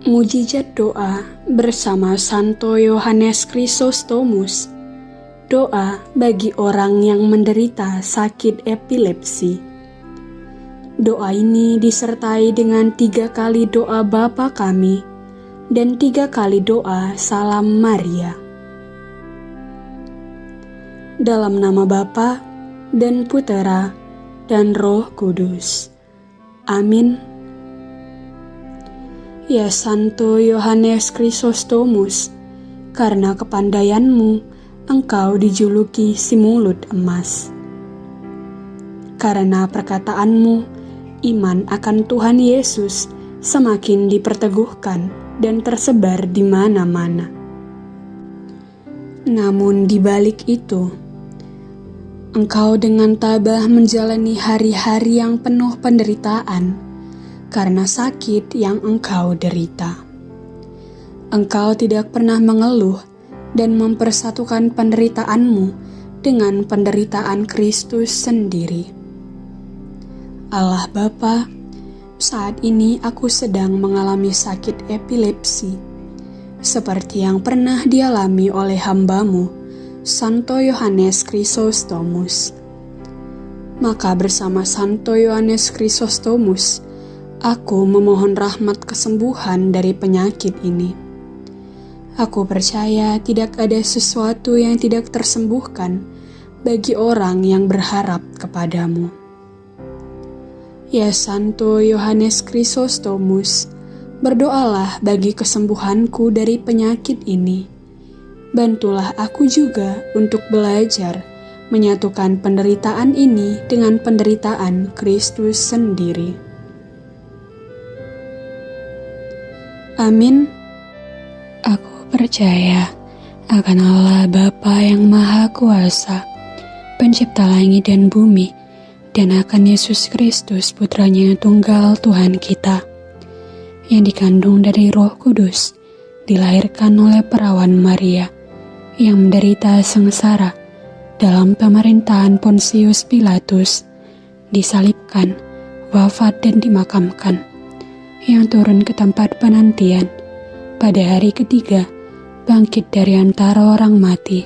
Mujizat doa bersama Santo Yohanes Chrysostomus. Doa bagi orang yang menderita sakit epilepsi. Doa ini disertai dengan tiga kali doa Bapa kami dan tiga kali doa Salam Maria. Dalam nama Bapa dan Putera dan Roh Kudus. Amin. Ya Santo Yohanes Chrysostomus, karena kepandaianmu, engkau dijuluki si mulut emas. Karena perkataanmu, iman akan Tuhan Yesus semakin diperteguhkan dan tersebar di mana-mana. Namun di balik itu, engkau dengan tabah menjalani hari-hari yang penuh penderitaan karena sakit yang engkau derita. Engkau tidak pernah mengeluh dan mempersatukan penderitaanmu dengan penderitaan Kristus sendiri. Allah Bapa, saat ini aku sedang mengalami sakit epilepsi, seperti yang pernah dialami oleh hambamu, Santo Yohanes Chrysostomus. Maka bersama Santo Yohanes Chrysostomus, Aku memohon rahmat kesembuhan dari penyakit ini. Aku percaya tidak ada sesuatu yang tidak tersembuhkan bagi orang yang berharap kepadamu. Ya Santo Yohanes Chrysostomus, berdoalah bagi kesembuhanku dari penyakit ini. Bantulah aku juga untuk belajar menyatukan penderitaan ini dengan penderitaan Kristus sendiri. Amin. Aku percaya akan Allah Bapa yang Maha Kuasa, pencipta langit dan bumi, dan akan Yesus Kristus putranya tunggal Tuhan kita, yang dikandung dari roh kudus, dilahirkan oleh perawan Maria, yang menderita sengsara dalam pemerintahan Pontius Pilatus, disalibkan, wafat dan dimakamkan yang turun ke tempat penantian. Pada hari ketiga, bangkit dari antara orang mati,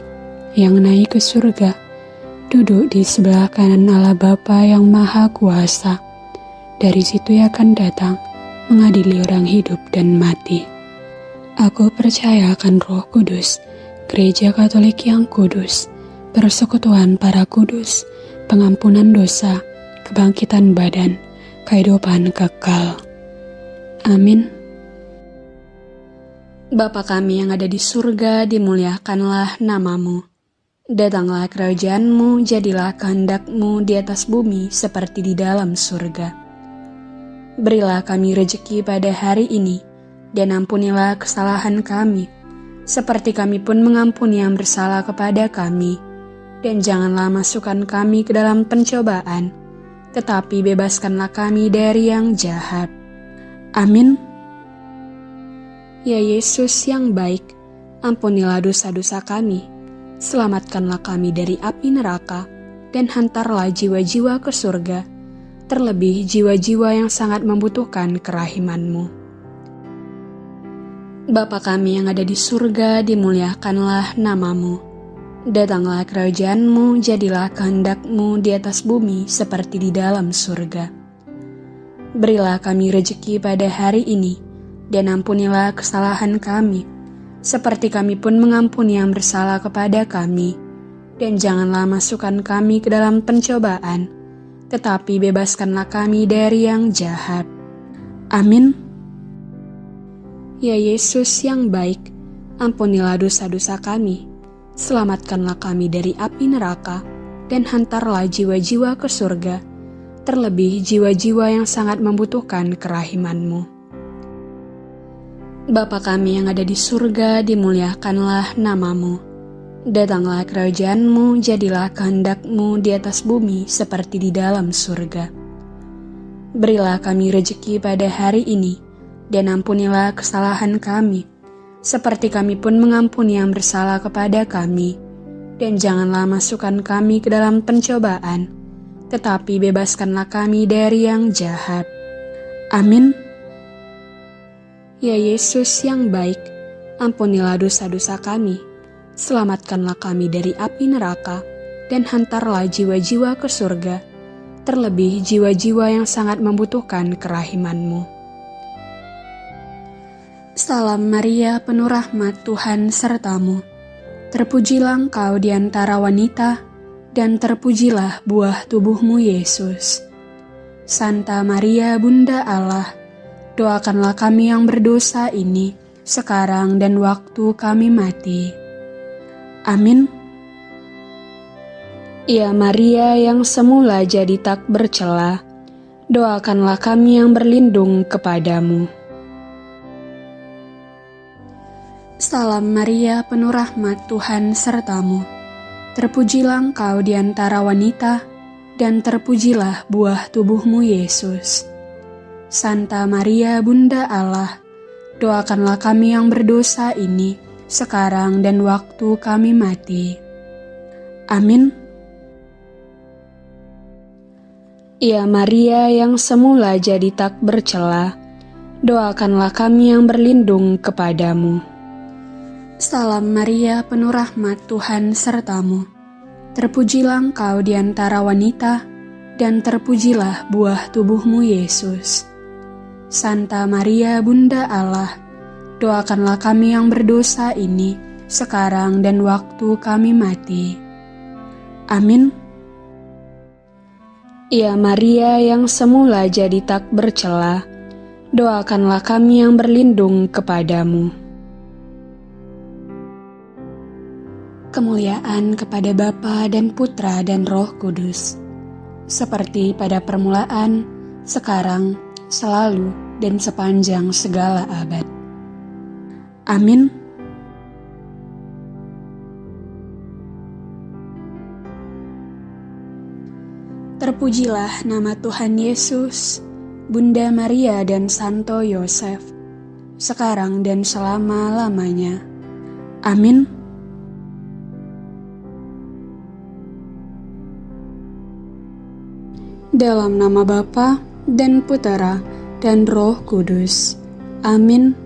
yang naik ke surga, duduk di sebelah kanan Allah Bapa yang Maha Kuasa. Dari situ ia akan datang, mengadili orang hidup dan mati. Aku percaya akan roh kudus, gereja katolik yang kudus, persekutuan para kudus, pengampunan dosa, kebangkitan badan, kehidupan kekal. Amin. Bapa kami yang ada di surga, dimuliakanlah namamu. Datanglah kerajaanmu, jadilah kehendakmu di atas bumi seperti di dalam surga. Berilah kami rejeki pada hari ini, dan ampunilah kesalahan kami, seperti kami pun mengampuni yang bersalah kepada kami. Dan janganlah masukkan kami ke dalam pencobaan, tetapi bebaskanlah kami dari yang jahat Amin. Ya Yesus yang baik, ampunilah dosa-dosa kami, selamatkanlah kami dari api neraka, dan hantarlah jiwa-jiwa ke surga, terlebih jiwa-jiwa yang sangat membutuhkan kerahimanmu. Bapa kami yang ada di surga, dimuliakanlah namamu. Datanglah kerajaanmu, jadilah kehendakmu di atas bumi seperti di dalam surga. Berilah kami rejeki pada hari ini, dan ampunilah kesalahan kami, seperti kami pun mengampuni yang bersalah kepada kami. Dan janganlah masukkan kami ke dalam pencobaan, tetapi bebaskanlah kami dari yang jahat. Amin. Ya Yesus yang baik, ampunilah dosa-dosa kami, selamatkanlah kami dari api neraka, dan hantarlah jiwa-jiwa ke surga terlebih jiwa-jiwa yang sangat membutuhkan kerahimanmu. Bapa kami yang ada di surga, dimuliakanlah namamu. Datanglah kerajaanmu, jadilah kehendakmu di atas bumi seperti di dalam surga. Berilah kami rejeki pada hari ini, dan ampunilah kesalahan kami, seperti kami pun mengampuni yang bersalah kepada kami. Dan janganlah masukkan kami ke dalam pencobaan, tetapi bebaskanlah kami dari yang jahat. Amin. Ya Yesus yang baik, ampunilah dosa-dosa kami, selamatkanlah kami dari api neraka, dan hantarlah jiwa-jiwa ke surga, terlebih jiwa-jiwa yang sangat membutuhkan kerahimanmu. Salam Maria, penuh rahmat Tuhan sertamu. Terpujilah engkau di antara wanita, dan terpujilah buah tubuhmu Yesus. Santa Maria, Bunda Allah, doakanlah kami yang berdosa ini, sekarang dan waktu kami mati. Amin. Ya Maria yang semula jadi tak bercela, doakanlah kami yang berlindung kepadamu. Salam Maria, penuh rahmat Tuhan sertamu. Terpujilah engkau di antara wanita, dan terpujilah buah tubuhmu Yesus. Santa Maria, Bunda Allah, doakanlah kami yang berdosa ini, sekarang dan waktu kami mati. Amin. Ya Maria yang semula jadi tak bercela, doakanlah kami yang berlindung kepadamu. Salam Maria, penuh rahmat Tuhan sertamu. Terpujilah engkau di antara wanita, dan terpujilah buah tubuhmu Yesus. Santa Maria, Bunda Allah, doakanlah kami yang berdosa ini, sekarang dan waktu kami mati. Amin. Ya Maria yang semula jadi tak bercela, doakanlah kami yang berlindung kepadamu. Kemuliaan kepada Bapa dan Putra dan Roh Kudus, seperti pada permulaan, sekarang, selalu, dan sepanjang segala abad. Amin. Terpujilah nama Tuhan Yesus, Bunda Maria dan Santo Yosef, sekarang dan selama-lamanya. Amin. Dalam nama Bapa dan Putera dan Roh Kudus. Amin.